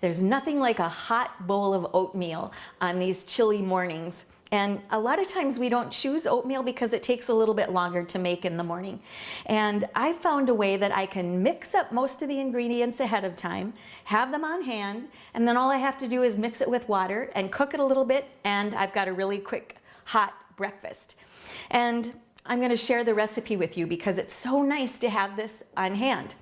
There's nothing like a hot bowl of oatmeal on these chilly mornings. And a lot of times we don't choose oatmeal because it takes a little bit longer to make in the morning. And I found a way that I can mix up most of the ingredients ahead of time, have them on hand, and then all I have to do is mix it with water and cook it a little bit, and I've got a really quick, hot breakfast. And I'm gonna share the recipe with you because it's so nice to have this on hand.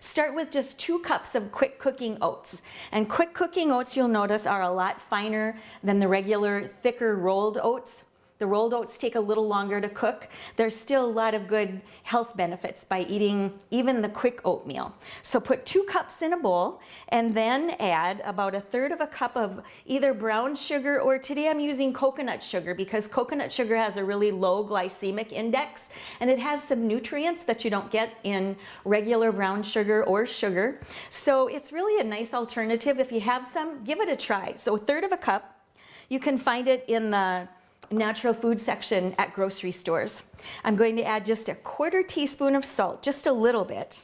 Start with just two cups of quick cooking oats. And quick cooking oats, you'll notice, are a lot finer than the regular thicker rolled oats. The rolled oats take a little longer to cook. There's still a lot of good health benefits by eating even the quick oatmeal. So put two cups in a bowl and then add about a third of a cup of either brown sugar or today I'm using coconut sugar because coconut sugar has a really low glycemic index and it has some nutrients that you don't get in regular brown sugar or sugar. So it's really a nice alternative. If you have some, give it a try. So a third of a cup. You can find it in the natural food section at grocery stores. I'm going to add just a quarter teaspoon of salt, just a little bit.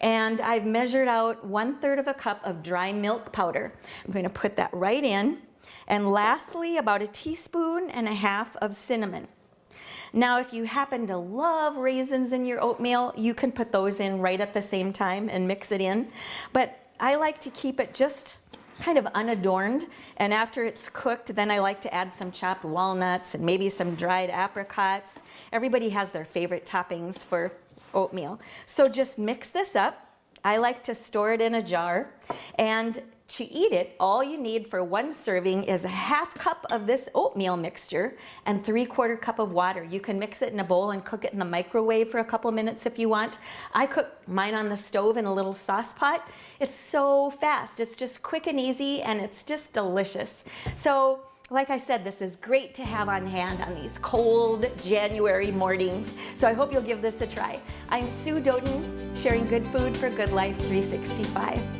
And I've measured out one third of a cup of dry milk powder. I'm going to put that right in. And lastly, about a teaspoon and a half of cinnamon. Now, if you happen to love raisins in your oatmeal, you can put those in right at the same time and mix it in. But I like to keep it just kind of unadorned. And after it's cooked, then I like to add some chopped walnuts and maybe some dried apricots. Everybody has their favorite toppings for oatmeal. So just mix this up. I like to store it in a jar and to eat it, all you need for one serving is a half cup of this oatmeal mixture and three quarter cup of water. You can mix it in a bowl and cook it in the microwave for a couple minutes if you want. I cook mine on the stove in a little sauce pot. It's so fast. It's just quick and easy and it's just delicious. So like I said, this is great to have on hand on these cold January mornings. So I hope you'll give this a try. I'm Sue Doden, sharing good food for Good Life 365.